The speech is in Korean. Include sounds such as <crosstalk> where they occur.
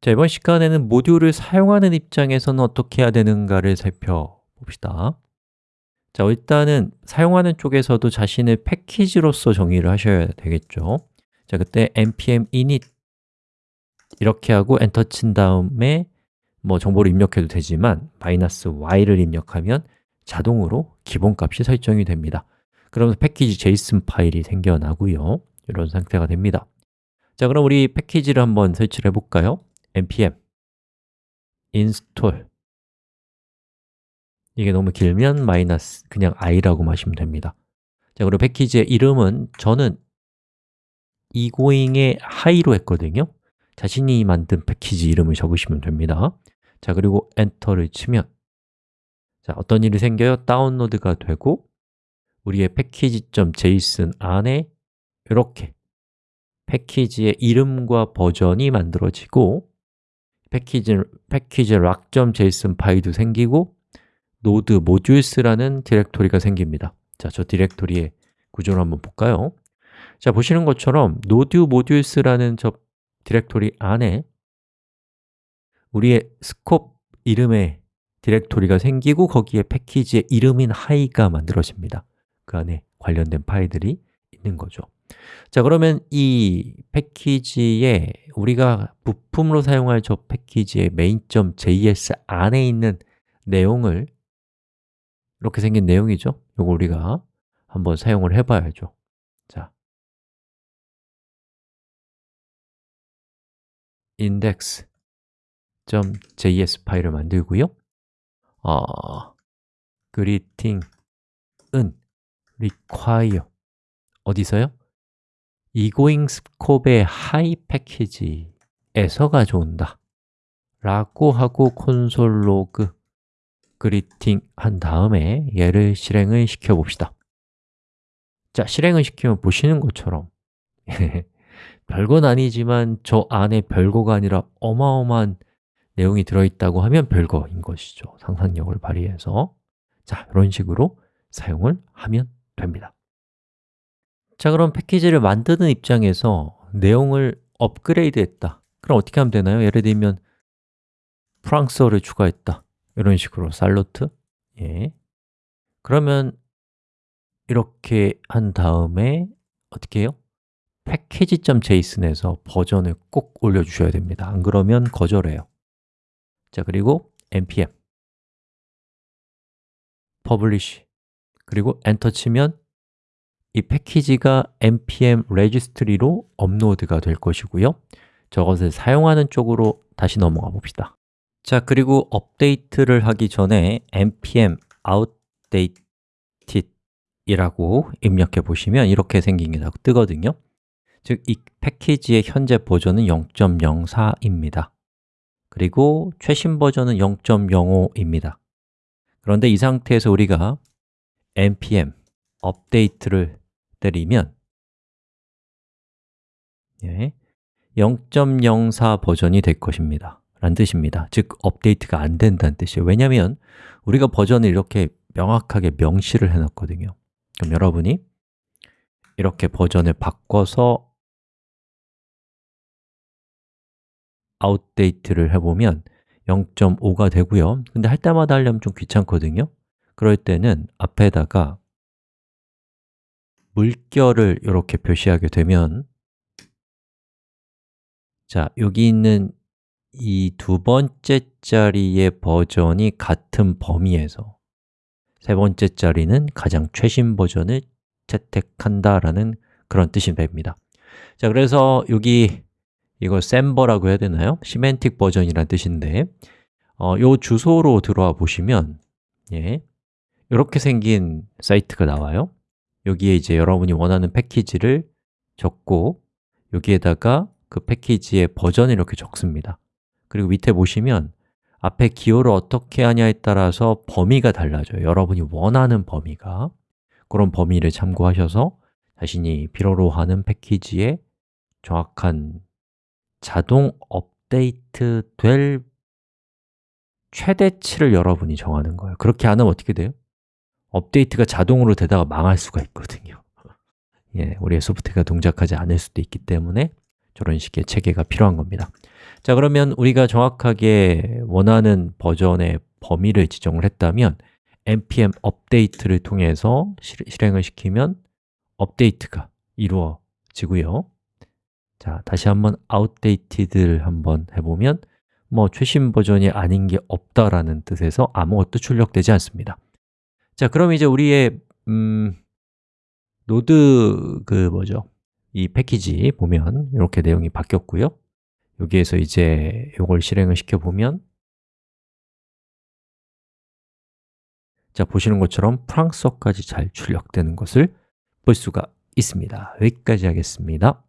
자, 이번 시간에는 모듈을 사용하는 입장에서는 어떻게 해야 되는가를 살펴봅시다. 자, 일단은 사용하는 쪽에서도 자신의 패키지로서 정의를 하셔야 되겠죠. 자, 그때 npm init 이렇게 하고 엔터 친 다음에 뭐 정보를 입력해도 되지만 마이너스 y를 입력하면 자동으로 기본값이 설정이 됩니다. 그러면서 패키지 JSON 파일이 생겨나고요. 이런 상태가 됩니다. 자, 그럼 우리 패키지를 한번 설치를 해볼까요? Npm. install. 이게 너무 길면 마이너스 그냥 i라고 마시면 됩니다. 자, 그리고 패키지의 이름은 저는 egoing의 high로 했거든요. 자신이 만든 패키지 이름을 적으시면 됩니다. 자, 그리고 엔터를 치면 자, 어떤 일이 생겨요? 다운로드가 되고 우리의 package.json 안에 이렇게 패키지의 이름과 버전이 만들어지고 package, package-lock.json 파일도 생기고 node_modules라는 디렉토리가 생깁니다. 자, 저 디렉토리의 구조를 한번 볼까요? 자, 보시는 것처럼 node_modules라는 저 디렉토리 안에 우리의 scope 이름의 디렉토리가 생기고 거기에 패키지의 이름인 하이가 만들어집니다. 그 안에 관련된 파일들이 있는 거죠 자, 그러면 이 패키지에 우리가 부품으로 사용할 저 패키지의 main.js 안에 있는 내용을 이렇게 생긴 내용이죠? 이거 우리가 한번 사용을 해 봐야죠. 자, index.js 파일을 만들고요. 어, greeting은 require. 어디서요? Egoing scope의 high 패키지에서 가져온다. 라고 하고 콘솔 로그 greeting 한 다음에 얘를 실행을 시켜 봅시다. 자, 실행을 시키면 보시는 것처럼 <laughs> 별건 아니지만 저 안에 별거가 아니라 어마어마한 내용이 들어있다고 하면 별거인 것이죠. 상상력을 발휘해서. 자, 이런 식으로 사용을 하면 됩니다 자, 그럼 패키지를 만드는 입장에서 내용을 업그레이드 했다. 그럼 어떻게 하면 되나요? 예를 들면 프랑스어를 추가했다. 이런 식으로 살로트. 예. 그러면 이렇게 한 다음에 어떻게 해요? 패키지.json에서 버전을 꼭 올려주셔야 됩니다. 안 그러면 거절해요. 자, 그리고 npm. publish. 그리고 엔터 치면 이 패키지가 npm registry로 업로드가 될 것이고요. 저것을 사용하는 쪽으로 다시 넘어가 봅시다. 자, 그리고 업데이트를 하기 전에 npm outdated 이라고 입력해 보시면 이렇게 생긴 게 뜨거든요. 즉, 이 패키지의 현재 버전은 0.04입니다. 그리고 최신 버전은 0.05입니다. 그런데 이 상태에서 우리가 npm 업데이트를 때리면 예, 0.04 버전이 될 것입니다. 라는 뜻입니다. 즉, 업데이트가 안 된다는 뜻이에요. 왜냐하면 우리가 버전을 이렇게 명확하게 명시를 해놨거든요. 그럼 여러분이 이렇게 버전을 바꿔서 아웃데이트를 해보면 0.5가 되고요. 근데 할 때마다 하려면 좀 귀찮거든요. 그럴 때는 앞에다가 물결을 이렇게 표시하게 되면 자, 여기 있는 이 두 번째 자리의 버전이 같은 범위에서 세 번째 자리는 가장 최신 버전을 채택한다라는 그런 뜻이 됩니다 자, 그래서 여기 이걸 SemVer라고 해야 되나요? semantic version이라는 뜻인데 어, 요 주소로 들어와 보시면 예, 이렇게 생긴 사이트가 나와요 여기에 이제 여러분이 원하는 패키지를 적고 여기에다가 그 패키지의 버전을 이렇게 적습니다. 그리고 밑에 보시면 앞에 기호를 어떻게 하냐에 따라서 범위가 달라져요. 여러분이 원하는 범위가. 그런 범위를 참고하셔서 자신이 필요로 하는 패키지의 정확한 자동 업데이트 될 최대치를 여러분이 정하는 거예요. 그렇게 안 하면 어떻게 돼요? 업데이트가 자동으로 되다가 망할 수가 있거든요. 예, 우리의 소프트웨어가 동작하지 않을 수도 있기 때문에 저런 식의 체계가 필요한 겁니다. 자, 그러면 우리가 정확하게 원하는 버전의 범위를 지정을 했다면 npm 업데이트를 통해서 실 행을 시키면 업데이트가 이루어지고요. 자, 다시 한번 outdated를 한번 해보면 뭐 최신 버전이 아닌 게 없다라는 뜻에서 아무것도 출력되지 않습니다 자, 그럼 이제 우리의 음, Node 그 뭐죠? 이 패키지 보면 이렇게 내용이 바뀌었고요. 여기에서 이제 이걸 실행을 시켜 보면 자, 보시는 것처럼 프랑스어까지 잘 출력되는 것을 볼 수가 있습니다. 여기까지 하겠습니다